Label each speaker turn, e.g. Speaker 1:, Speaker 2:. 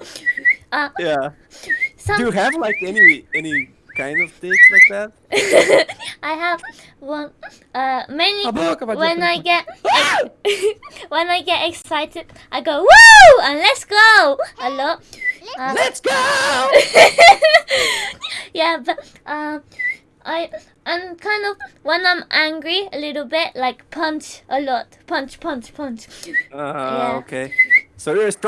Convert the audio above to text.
Speaker 1: Uh,
Speaker 2: yeah.
Speaker 1: some,
Speaker 2: Do you have like any any kind of things like that?
Speaker 1: I have one. Uh, many. When I get ah! when I get excited, I go woo and let's go a lot. Uh,
Speaker 2: Let's go!
Speaker 1: yeah, but um, I I'm kind of when I'm angry a little bit, like punch a lot, punch, punch, punch.
Speaker 2: Uh,
Speaker 1: Yeah.
Speaker 2: okay. So you're